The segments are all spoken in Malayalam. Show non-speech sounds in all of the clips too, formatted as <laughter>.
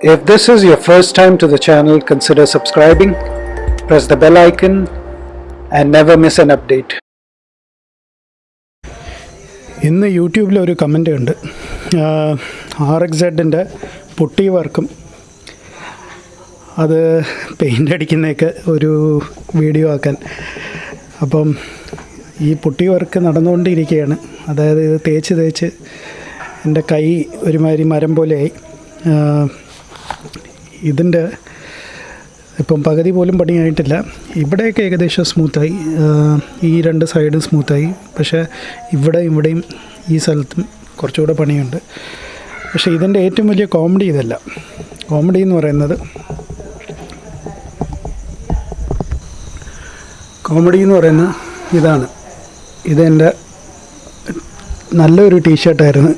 If this is your first time to the channel, consider subscribing, press the bell icon, and never miss an update. ഇന്ന് യൂട്യൂബിൽ ഒരു കമന്റ് ഉണ്ട്. ആർ എക്സ് സെഡിന്റെ പുട്ടി വർക്കും. അത് പെയിന്റ് അടിക്കുന്നതൊക്കെ ഒരു വീഡിയോ ആക്കാൻ. അപ്പം ഈ പുട്ടി വർക്ക് നടന്നുകൊണ്ടിരിക്കുകയാണ്. അതായത് ഇത് തേച്ച് തേച്ച് എന്റെ കൈ ഒരുമാതിരി മരം പോലെയായി. ഇതിന്റെ ഇപ്പം പകുതി പോലും പണിയായിട്ടില്ല. ഇവിടെയൊക്കെ ഏകദേശം സ്മൂത്തായി ഈ രണ്ട് സൈഡും സ്മൂത്തായി പക്ഷേ ഇവിടെ ഇവിടെയും ഈ സ്ഥലത്തും കുറച്ചുകൂടെ പണിയുണ്ട്. പക്ഷേ ഇതിന്റെ ഏറ്റവും വലിയ കോമഡി ഇതല്ല. കോമഡി എന്ന് പറയുന്നത് കോമഡി എന്ന് പറയുന്ന ഇതാണ്. ഇതെന്റെ നല്ലൊരു ടീഷർട്ടായിരുന്നു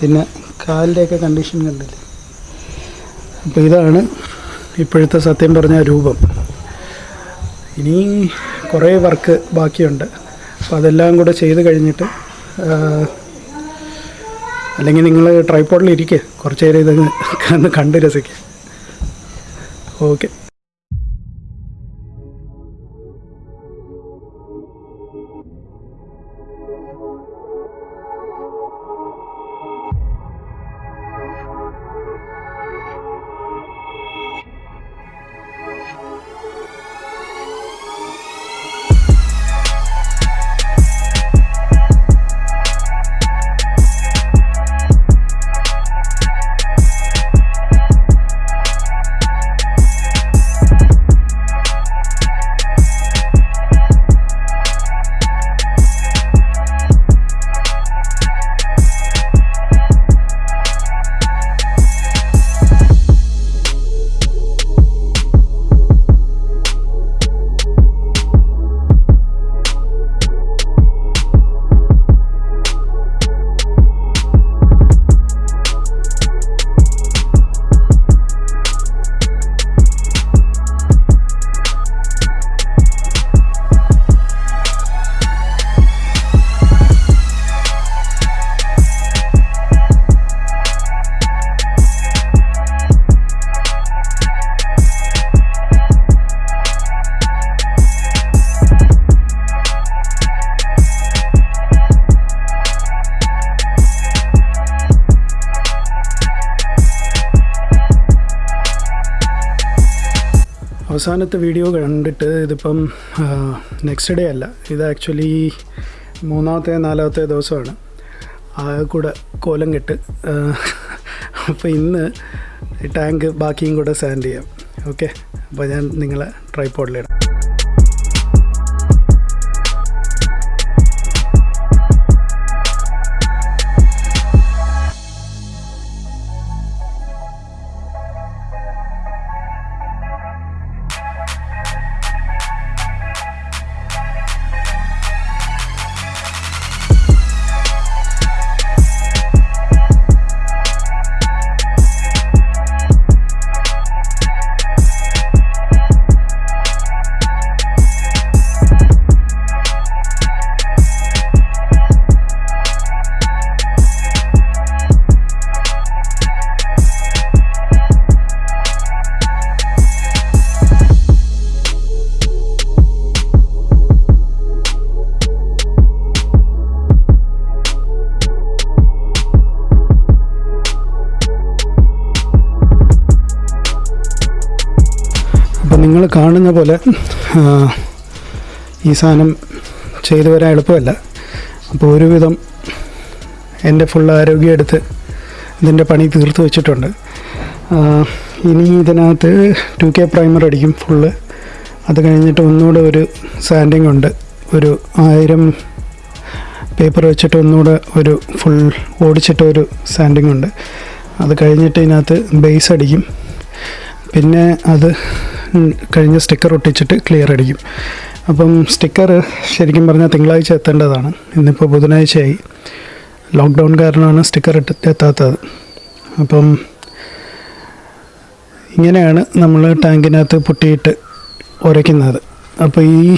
പിന്നെ കാലിന്റെയൊക്കെ കണ്ടീഷൻ കണ്ടില്ലേ? അപ്പോൾ ഇതാണ് ഇപ്പോഴത്തെ സത്യം പറഞ്ഞ രൂപം. ഇനി കുറേ വർക്ക് ബാക്കിയുണ്ട്. അപ്പോൾ അതെല്ലാം കൂടെ ചെയ്ത് കഴിഞ്ഞിട്ട് അല്ലെങ്കിൽ നിങ്ങൾ ട്രൈപ്പോഡിൽ കുറച്ച് നേരം <laughs> ഒന്ന് കണ്ട് രസിക്കുക ഓക്കെ. അവസാനത്തെ വീഡിയോ കണ്ടിട്ട് ഇതിപ്പം നെക്സ്റ്റ് ഡേ അല്ല. ഇത് ആക്ച്വലി മൂന്നാമത്തെ നാലാമത്തെ ദിവസമാണ്. ആ കൂടെ കോലം കെട്ട്. അപ്പോൾ ഇന്ന് ടാങ്ക് ബാക്കിയും കൂടെ സാൻഡ് ചെയ്യാം. ഓക്കെ അപ്പോൾ ഞാൻ നിങ്ങളെ ട്രൈപ്പോഡിലിടാം കാണുന്ന പോലെ ഈ സാധനം ചെയ്തു വരാൻ എളുപ്പമല്ല. അപ്പോൾ ഒരുവിധം എന്റെ ഫുൾ ആരോഗ്യം എടുത്ത് ഇതിന്റെ പണി തീർത്ത് വെച്ചിട്ടുണ്ട്. ഇനി ഇതിനകത്ത് ടു കെ പ്രൈമർ അടിക്കും ഫുള്ള് അത് കഴിഞ്ഞിട്ട് ഒന്നുകൂടെ ഒരു സാൻഡിങ് ഉണ്ട്. ഒരു ആയിരം പേപ്പർ വെച്ചിട്ട് ഒന്നുകൂടെ ഒരു ഫുൾ ഓടിച്ചിട്ട് ഒരു സാൻഡിങ് ഉണ്ട്. അത് കഴിഞ്ഞിട്ട് ഇതിനകത്ത് ബേസ് അടിക്കും. പിന്നെ അത് കഴിഞ്ഞ് സ്റ്റിക്കർ ഒട്ടിച്ചിട്ട് ക്ലിയർ അടിക്കും. അപ്പം സ്റ്റിക്കർ ശരിക്കും പറഞ്ഞാൽ തിങ്കളാഴ്ച എത്തേണ്ടതാണ്. ഇന്നിപ്പോൾ ബുധനാഴ്ചയായി. ലോക്ക്ഡൗൺ കാരണമാണ് സ്റ്റിക്കർ ഇട്ട് എത്താത്തത്. അപ്പം ഇങ്ങനെയാണ് നമ്മൾ ടാങ്കിനകത്ത് പൊട്ടിയിട്ട് ഉരയ്ക്കുന്നത്. അപ്പോൾ ഈ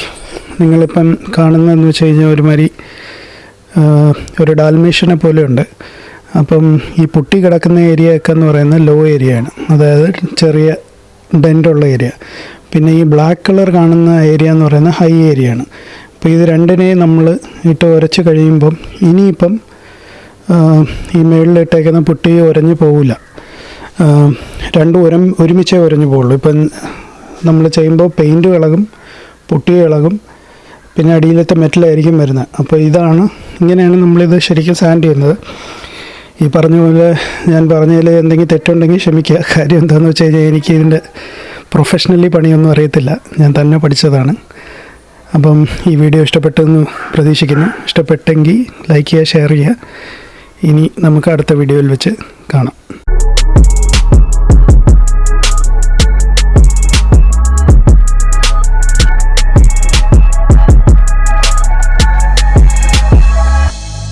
നിങ്ങളിപ്പം കാണുന്നതെന്ന് വെച്ച് കഴിഞ്ഞാൽ ഒരുമാതിരി ഒരു ഡാൽമേഷനെ പോലെയുണ്ട്. അപ്പം ഈ പൊട്ടി കിടക്കുന്ന ഏരിയ ഒക്കെ എന്ന് പറയുന്നത് ലോ ഏരിയ ആണ്. അതായത് ചെറിയ ഡെന്റുള്ള ഏരിയ പിന്നെ ഈ ബ്ലാക്ക് കളർ കാണുന്ന ഏരിയ എന്ന് പറയുന്നത് ഹൈ ഏരിയ ആണ്. അപ്പോൾ ഇത് രണ്ടിനെയും നമ്മൾ ഇട്ട് ഉരച്ച് കഴിയുമ്പം ഇനിയിപ്പം ഈ മേളിലിട്ടേക്കുന്ന പുട്ടി ഉരഞ്ഞു പോവില്ല. രണ്ട് ഉരം ഒരുമിച്ചേ ഉരഞ്ഞു പോകുള്ളൂ ഇപ്പം നമ്മൾ ചെയ്യുമ്പോൾ പെയിന്റ് ഇളകും പുട്ടി ഇളകും പിന്നെ അടിയിലത്തെ മെറ്റലായിരിക്കും വരുന്നത്. അപ്പോൾ ഇതാണ് ഇങ്ങനെയാണ് നമ്മളിത് ശരിക്കും സാൻഡ് ചെയ്യുന്നത്. ഈ പറഞ്ഞ പോലെ ഞാൻ പറഞ്ഞതിൽ എന്തെങ്കിലും തെറ്റുണ്ടെങ്കിൽ ക്ഷമിക്കുക. കാര്യം എന്താണെന്ന് വെച്ച് കഴിഞ്ഞാൽ എനിക്ക് ഇതിന്റെ പ്രൊഫഷണലി പണിയൊന്നും അറിയത്തില്ല. ഞാൻ തന്നെ പഠിച്ചതാണ്. അപ്പം ഈ വീഡിയോ ഇഷ്ടപ്പെട്ടെന്ന് പ്രതീക്ഷിക്കുന്നു. ഇഷ്ടപ്പെട്ടെങ്കിൽ ലൈക്ക് ചെയ്യുക ഷെയർ ചെയ്യുക. ഇനി നമുക്ക് അടുത്ത വീഡിയോയിൽ വെച്ച് കാണാം.